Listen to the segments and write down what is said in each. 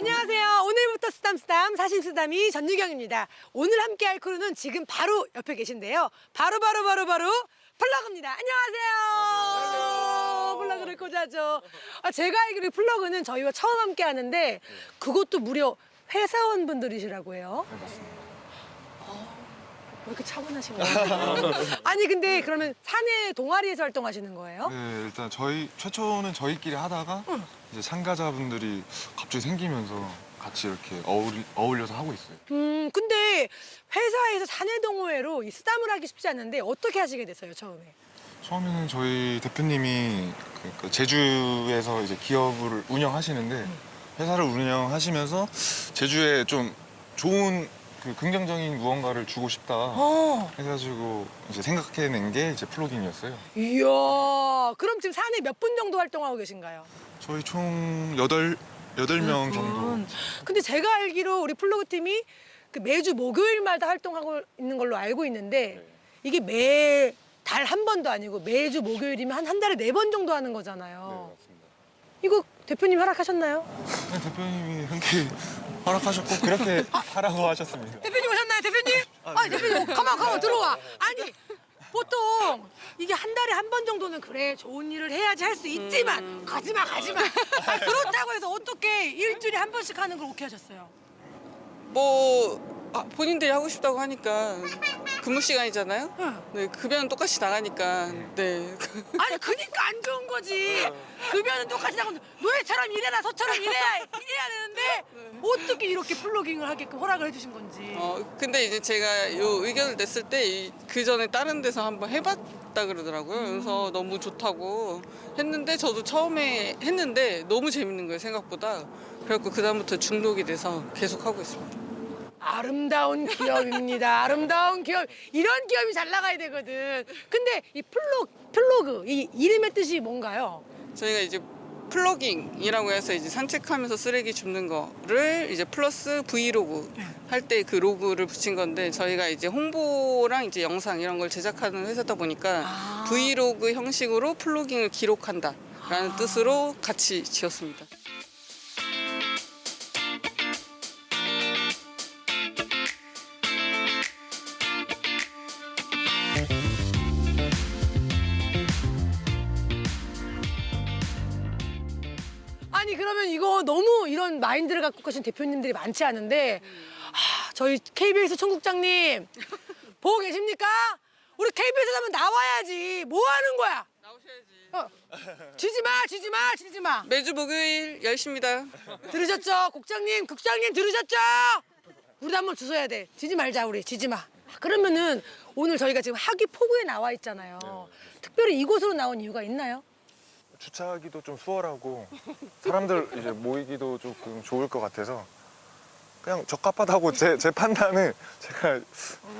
안녕하세요. 오늘부터 쓰담쓰담 사신쓰담이 전유경입니다. 오늘 함께 할 crew는 지금 바로 옆에 계신데요. 바로 바로 바로 바로 플러그입니다. 안녕하세요. 플러그를 꽂아줘. 아, 제가 알기로 플러그는 저희와 처음 함께 하는데 그것도 무려 회사원분들이시라고 해요. 네, 맞습니다. 왜 이렇게 차분하신 거예요? 아니 근데 그러면 사내 동아리에서 활동하시는 거예요? 네, 일단 저희 최초는 저희끼리 하다가 이제 참가자분들이 갑자기 생기면서 같이 이렇게 어울리, 어울려서 하고 있어요. 음, 근데 회사에서 사내 동호회로 이 쓰담을 하기 쉽지 않는데 어떻게 하시게 됐어요, 처음에? 처음에는 저희 대표님이 그 제주에서 이제 기업을 운영하시는데 회사를 운영하시면서 제주에 좀 좋은 그 긍정적인 무언가를 주고 싶다 어. 해가지고 이제 생각해낸 게 이제 플로깅이었어요. 이야, 그럼 지금 사내 몇분 정도 활동하고 계신가요? 저희 총 여덟 여덟 명 정도. 음. 근데 제가 알기로 우리 플로그 팀이 그 매주 목요일마다 활동하고 있는 걸로 알고 있는데 이게 매 달 한 번도 아니고 매주 목요일이면 한 한 달에 네 번 정도 하는 거잖아요. 맞습니다. 이거 대표님 허락하셨나요? 네, 대표님이 흔쾌히 허락하셨고 그렇게 하라고 하셨습니다. 대표님 오셨나요, 대표님? 아, 대표님, 가만, 가만 들어와. 아니, 보통 이게 한 달에 한 번 정도는 그래 좋은 일을 해야지 할 수 있지만 가지마, 가지마. 아, 그렇다고 해서 어떻게 일주일에 한 번씩 하는 걸 오케이 하셨어요? 뭐 아, 본인들이 하고 싶다고 하니까 근무 시간이잖아요. 응. 네, 급여는 똑같이 나가니까 네. 아니, 그니까 안 좋은 거지. 급여는 똑같이 나가고 노예처럼 일해라, 소처럼 일해야 일해야 되는데 어떻게 이렇게 플로깅을 하게끔 허락을 해주신 건지. 어 근데 이제 제가 요 의견을 냈을 때 그 전에 다른 데서 한번 해봤다 그러더라고요. 그래서 너무 좋다고 했는데 저도 처음에 했는데 너무 재밌는 거예요 생각보다. 그래갖고 그 다음부터 중독이 돼서 계속 하고 있습니다. 아름다운 기업입니다. 아름다운 기업. 이런 기업이 잘 나가야 되거든. 근데 이 플로, 플로그, 이 이름의 뜻이 뭔가요? 저희가 이제 plogging이라고 해서 이제 산책하면서 쓰레기 줍는 거를 이제 플러스 브이로그 할 때 그 로그를 붙인 건데 저희가 이제 홍보랑 이제 영상 이런 걸 제작하는 회사다 보니까 아. 브이로그 형식으로 플로깅을 기록한다라는 아. 뜻으로 같이 지었습니다. 마인드를 갖고 계신 대표님들이 많지 않은데 하, 저희 KBS 총국장님 보고 계십니까? 우리 KBS 하면 나와야지 뭐 하는 거야? 나오셔야지. 어. 지지 마, 지지 마, 지지 마. 매주 목요일 10시입니다. 들으셨죠? 국장님, 국장님 들으셨죠? 우리도 한번 주워야 돼. 지지 말자 우리, 지지 마. 그러면은 오늘 저희가 지금 하기 포구에 나와 있잖아요. 특별히 이곳으로 나온 이유가 있나요? 주차하기도 좀 수월하고 사람들 이제 모이기도 조금 좋을 것 같아서 그냥 적합하다고 제, 제 판단은 제가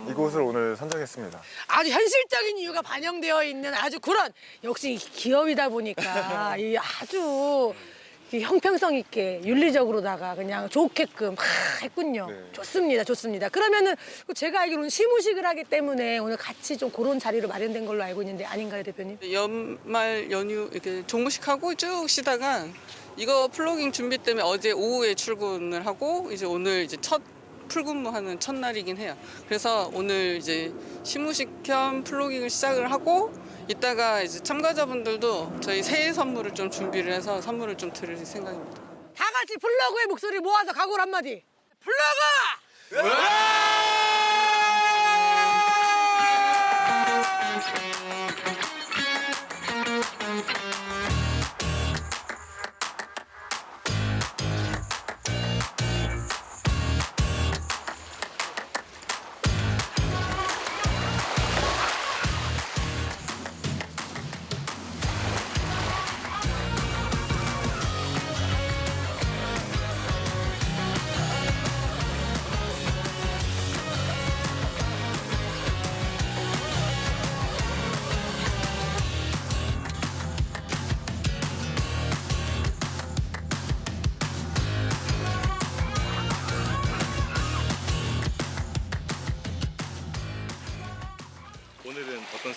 이곳을 오늘 선정했습니다. 아주 현실적인 이유가 반영되어 있는 아주 그런 역시 기업이다 보니까 이 아주 이 형평성 있게 윤리적으로다가 그냥 좋게끔 하, 했군요. 네. 좋습니다, 좋습니다. 그러면은 제가 알기로는 시무식을 하기 때문에 오늘 같이 좀 그런 자리로 마련된 걸로 알고 있는데 아닌가요, 대표님? 연말 연휴 이렇게 종무식하고 쭉 쉬다가 이거 플로깅 준비 때문에 어제 오후에 출근을 하고 이제 오늘 이제 첫 full근무하는 첫날이긴 해요. 그래서 오늘 이제 시무식 겸 plogging을 시작을 하고 이따가 이제 참가자분들도 저희 새해 선물을 좀 준비를 해서 선물을 좀 드릴 생각입니다. 다 같이 플러그의 목소리 모아서 각오를 한마디. 플러그!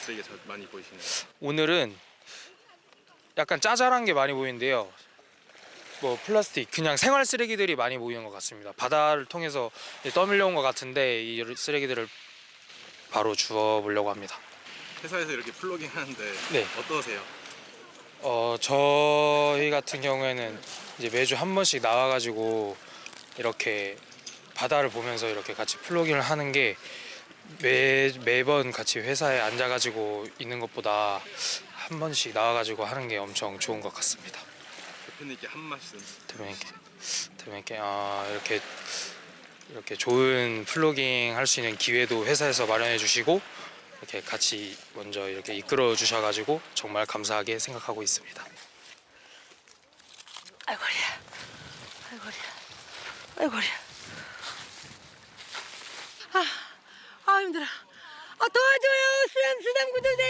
쓰레기가 잘 많이 보이시나요? 오늘은 약간 짜잘한 게 많이 보이는데요. 뭐 플라스틱 그냥 생활 쓰레기들이 많이 모이는 것 같습니다. 바다를 통해서 떠밀려온 것 같은데 이 쓰레기들을 바로 주워 보려고 합니다. 회사에서 이렇게 플로깅 하는데 네. 어떠세요? 어 저희 같은 경우에는 이제 매주 한 번씩 나와가지고 이렇게 바다를 보면서 이렇게 같이 플로깅을 하는 게 매 매번 같이 회사에 앉아가지고 있는 것보다 한 번씩 나와가지고 하는 게 엄청 좋은 것 같습니다. 대표님께 한 말씀. 대표님께 대표님께 아, 이렇게 이렇게 좋은 플로깅 할 수 있는 기회도 회사에서 마련해 주시고 이렇게 같이 먼저 이렇게 이끌어 주셔가지고 정말 감사하게 생각하고 있습니다. 아이고 허리야. 아이고 허리야. 아이고 허리야. 아, 아 힘들어. 아 도와줘요 수담 수담 구조대.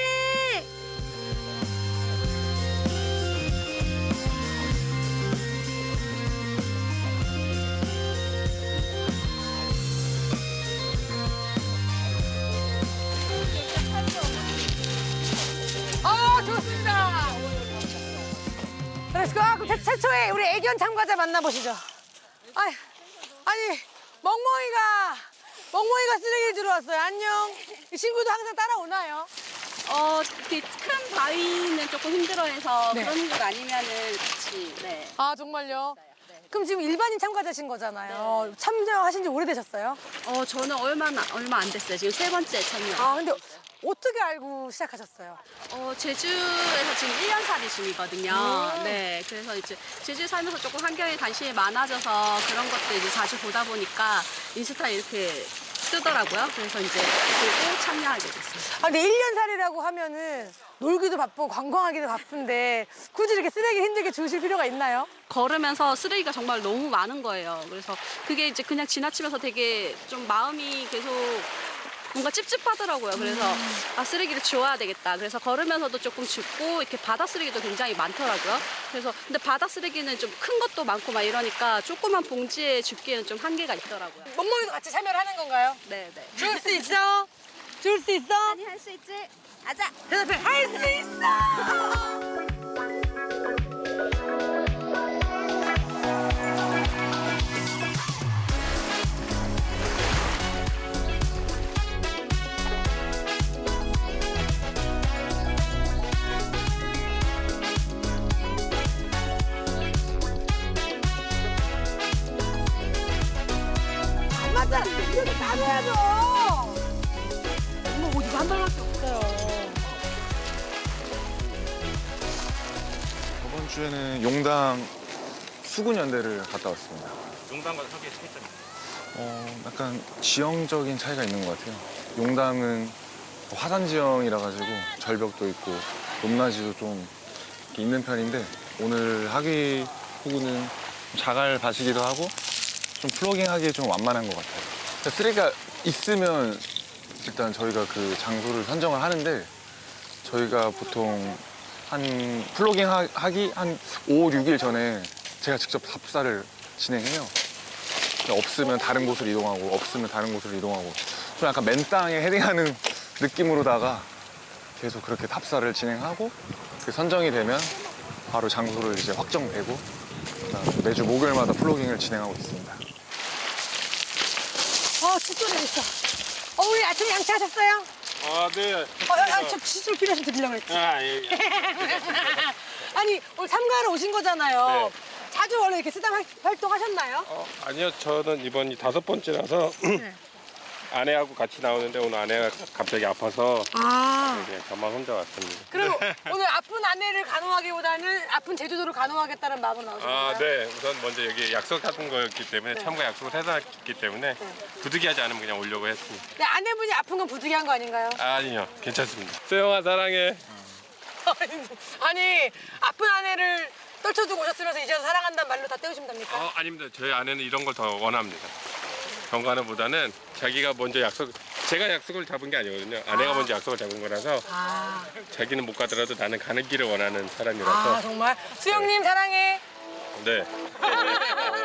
아 좋습니다. 최초의 우리 애견 참가자 만나보시죠. 아니, 아니, 멍멍이가, 멍멍이가 쓰레기를 들어왔어요. 안녕. 이 친구도 항상 따라오나요? 어, 그큰 바위는 조금 힘들어해서 네. 그런 것 아니면은 같이 네. 아, 정말요? 그럼 지금 일반인 참가자신 거잖아요. 참여하신 지 오래되셨어요? 어, 저는 얼마 얼마 안 됐어요. 지금 세 번째 참여. 아, 근데 어떻게 알고 시작하셨어요? 어, 제주에서 지금 1년 살이 중이거든요. 음. 네. 그래서 이제 제주 살면서 조금 환경에 관심이 많아져서 그런 것들 이제 자주 보다 보니까 인스타에 이렇게 뜨더라고요. 그래서 이제 보고 참여하게 됐어요. 아, 근데 1년 살이라고 하면은 놀기도 바쁘고 관광하기도 바쁜데 굳이 이렇게 쓰레기 힘들게 주실 필요가 있나요? 걸으면서 쓰레기가 정말 너무 많은 거예요. 그래서 그게 이제 그냥 지나치면서 되게 좀 마음이 계속 뭔가 찝찝하더라고요. 그래서 아 쓰레기를 지워야 되겠다. 그래서 걸으면서도 조금 줍고 이렇게 바다 쓰레기도 굉장히 많더라고요. 그래서 근데 바다 쓰레기는 좀 큰 것도 많고 막 이러니까 조그만 봉지에 줍기에는 좀 한계가 있더라고요. 멍멍이도 같이 참여를 하는 건가요? 네, 네. 줄 수 있어? 줄 수 있어? 아니 할 수 있지. 아자. 대답해. 할 수 있어! 안 맞잖아. 이렇게 옷 이거 한 발밖에 없어요. 저번 주에는 용당 수군연대를 갔다 왔습니다. 용담과 사기의 차이점이 어, 약간 지형적인 차이가 있는 것 같아요. 용담은 화산 지형이라 가지고 절벽도 있고 높낮이도 좀 있는 편인데 오늘 하기 호구는 좀 자갈 밭이기도 하고 좀 플로깅 하기에 좀 완만한 것 같아요. 그러니까 쓰레기가 있으면 일단 저희가 그 장소를 선정을 하는데 저희가 보통 한 플로깅 하- 하기 한 5, 6일 전에 제가 직접 답사를 진행해요. 없으면 다른 곳으로 이동하고 없으면 다른 곳으로 이동하고 좀 약간 맨땅에 헤딩하는 느낌으로다가 계속 그렇게 답사를 진행하고 그 선정이 되면 바로 장소를 이제 확정되고 매주 목요일마다 플로깅을 진행하고 있습니다. 어, 칫솔이 있어. 어, 우리 아침에 양치하셨어요? 아, 네. 어, 아, 아, 저 칫솔 필요해서 드리려고 했지. 아, 예, 예. 아니, 오늘 참가하러 오신 거잖아요. 네. 자주 원래 이렇게 쓰담 활- 활동하셨나요? 어, 아니요, 저는 이번이 다섯 번째라서 네. 아내하고 같이 나오는데 오늘 아내가 갑자기 아파서 아. 네, 저만 혼자 왔습니다. 그리고 오늘 아픈 아내를 간호하기보다는 아픈 제주도를 간호하겠다는 마음으로 나오신 아? 네. 우선 먼저 여기 약속하던 거였기 때문에 참가 약속을 해놨기 때문에 부득이하지 않으면 그냥 오려고 했습니다. 네, 아내분이 아픈 건 부득이한 거 아닌가요? 아니요, 괜찮습니다. 수영아 사랑해. 아니, 아픈 아내를 떨쳐두고 오셨으면서 이제 사랑한다는 말로 다 떼우시면 됩니까? 어, 아닙니다. 저희 아내는 이런 걸 더 원합니다. 경관보다는 자기가 먼저 약속, 제가 약속을 잡은 게 아니거든요. 아내가 먼저 약속을 잡은 거라서 아, 자기는 못 가더라도 나는 가는 길을 원하는 사람이라서 아 정말? 수영님 사랑해. 네.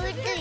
왜?